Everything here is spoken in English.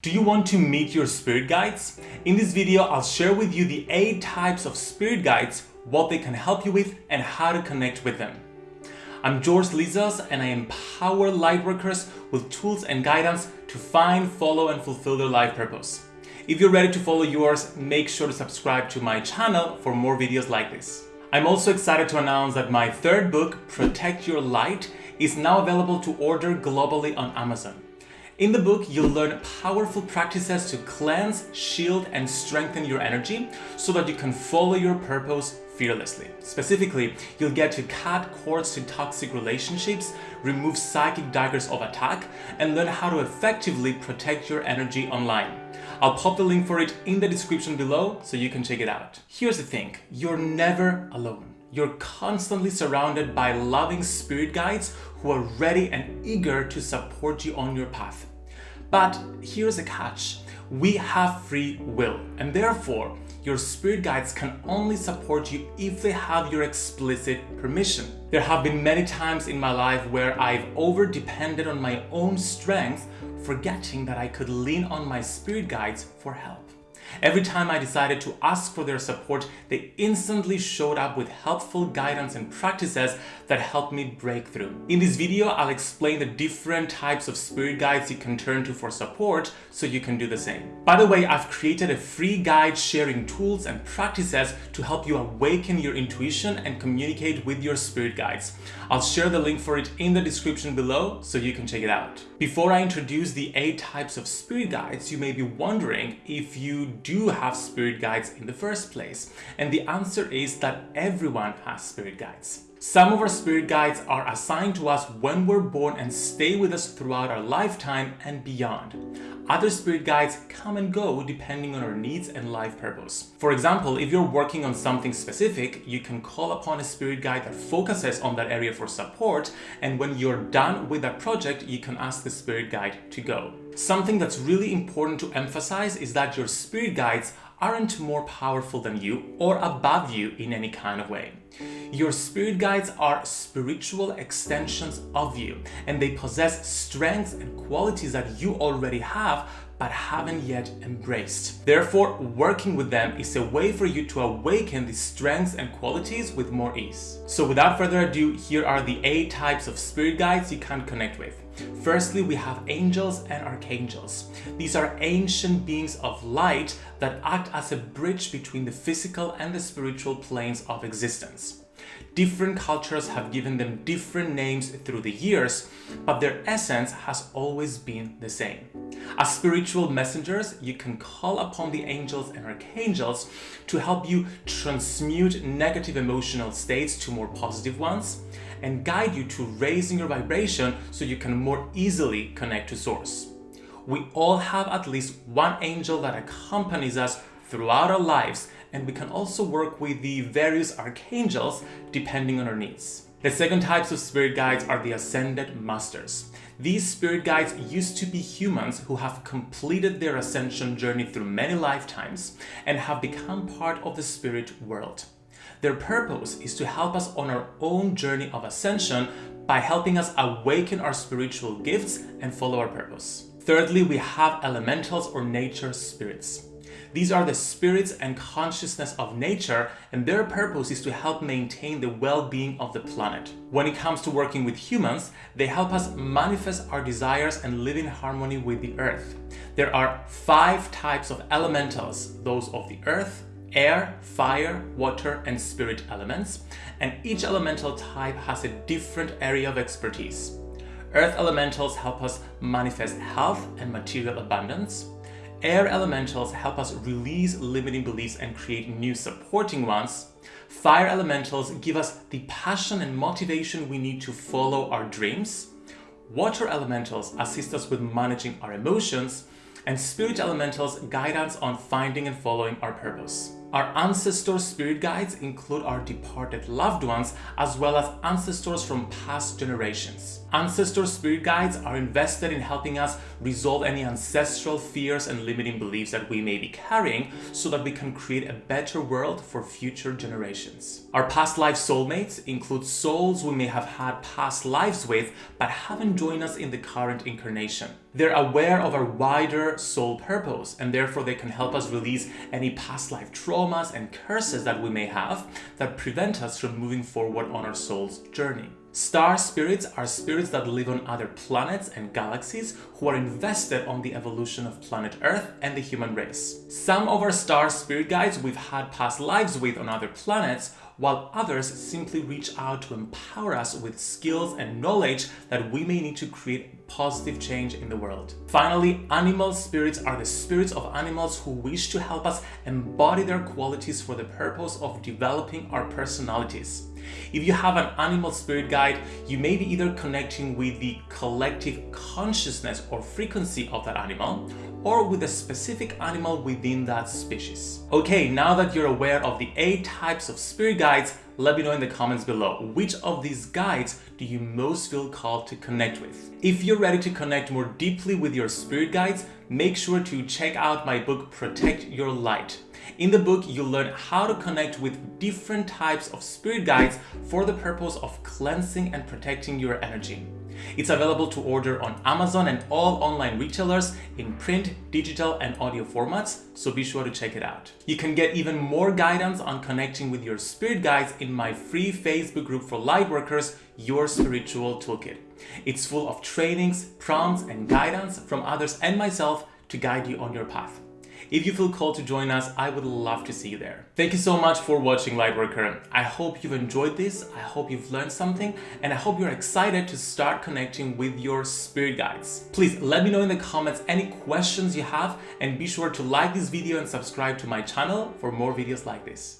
Do you want to meet your spirit guides? In this video, I'll share with you the 8 types of spirit guides, what they can help you with, and how to connect with them. I'm George Lizos and I empower lightworkers with tools and guidance to find, follow, and fulfill their life purpose. If you're ready to follow yours, make sure to subscribe to my channel for more videos like this. I'm also excited to announce that my third book, Protect Your Light, is now available to order globally on Amazon. In the book, you'll learn powerful practices to cleanse, shield, and strengthen your energy so that you can follow your purpose fearlessly. Specifically, you'll get to cut cords to toxic relationships, remove psychic daggers of attack, and learn how to effectively protect your energy online. I'll pop the link for it in the description below so you can check it out. Here's the thing, you're never alone. You're constantly surrounded by loving spirit guides who are ready and eager to support you on your path. But here's a catch. We have free will and therefore your spirit guides can only support you if they have your explicit permission. There have been many times in my life where I've over depended on my own strength, forgetting that I could lean on my spirit guides for help. Every time I decided to ask for their support, they instantly showed up with helpful guidance and practices that helped me break through. In this video, I'll explain the different types of spirit guides you can turn to for support so you can do the same. By the way, I've created a free guide sharing tools and practices to help you awaken your intuition and communicate with your spirit guides. I'll share the link for it in the description below so you can check it out. Before I introduce the eight types of spirit guides, you may be wondering if you do have spirit guides in the first place? And the answer is that everyone has spirit guides. Some of our spirit guides are assigned to us when we're born and stay with us throughout our lifetime and beyond. Other spirit guides come and go depending on our needs and life purpose. For example, if you're working on something specific, you can call upon a spirit guide that focuses on that area for support and when you're done with that project, you can ask the spirit guide to go. Something that's really important to emphasize is that your spirit guides aren't more powerful than you or above you in any kind of way. Your spirit guides are spiritual extensions of you and they possess strengths and qualities that you already have but haven't yet embraced. Therefore, working with them is a way for you to awaken these strengths and qualities with more ease. So without further ado, here are the eight types of spirit guides you can connect with. Firstly, we have angels and archangels. These are ancient beings of light that act as a bridge between the physical and the spiritual planes of existence. Different cultures have given them different names through the years, but their essence has always been the same. As spiritual messengers, you can call upon the angels and archangels to help you transmute negative emotional states to more positive ones and guide you to raising your vibration so you can more easily connect to source. We all have at least one angel that accompanies us throughout our lives and we can also work with the various archangels depending on our needs. The second types of spirit guides are the Ascended Masters. These spirit guides used to be humans who have completed their ascension journey through many lifetimes and have become part of the spirit world. Their purpose is to help us on our own journey of ascension by helping us awaken our spiritual gifts and follow our purpose. Thirdly, we have elementals or nature spirits. These are the spirits and consciousness of nature and their purpose is to help maintain the well-being of the planet. When it comes to working with humans, they help us manifest our desires and live in harmony with the earth. There are five types of elementals, those of the earth, air, fire, water, and spirit elements, and each elemental type has a different area of expertise. Earth elementals help us manifest health and material abundance. Air elementals help us release limiting beliefs and create new supporting ones. Fire elementals give us the passion and motivation we need to follow our dreams. Water elementals assist us with managing our emotions. And spirit elementals guide us on finding and following our purpose. Our ancestor spirit guides include our departed loved ones as well as ancestors from past generations. Ancestor spirit guides are invested in helping us resolve any ancestral fears and limiting beliefs that we may be carrying so that we can create a better world for future generations. Our past life soulmates include souls we may have had past lives with but haven't joined us in the current incarnation. They're aware of our wider soul purpose and therefore they can help us release any past life traumas and curses that we may have that prevent us from moving forward on our soul's journey. Star spirits are spirits that live on other planets and galaxies who are invested on the evolution of planet Earth and the human race. Some of our star spirit guides we've had past lives with on other planets while others simply reach out to empower us with skills and knowledge that we may need to create positive change in the world. Finally, animal spirits are the spirits of animals who wish to help us embody their qualities for the purpose of developing our personalities. If you have an animal spirit guide, you may be either connecting with the collective consciousness or frequency of that animal, or with a specific animal within that species. Okay, now that you're aware of the eight types of spirit guides, let me know in the comments below which of these guides do you most feel called to connect with. If you're ready to connect more deeply with your spirit guides, make sure to check out my book Protect Your Light. In the book, you'll learn how to connect with different types of spirit guides for the purpose of cleansing and protecting your energy. It's available to order on Amazon and all online retailers in print, digital and audio formats, so be sure to check it out. You can get even more guidance on connecting with your spirit guides in my free Facebook group for lightworkers, Your Spiritual Toolkit. It's full of trainings, prompts and guidance from others and myself to guide you on your path. If you feel called to join us, I would love to see you there. Thank you so much for watching Lightworker. I hope you've enjoyed this, I hope you've learned something, and I hope you're excited to start connecting with your spirit guides. Please let me know in the comments any questions you have and be sure to like this video and subscribe to my channel for more videos like this.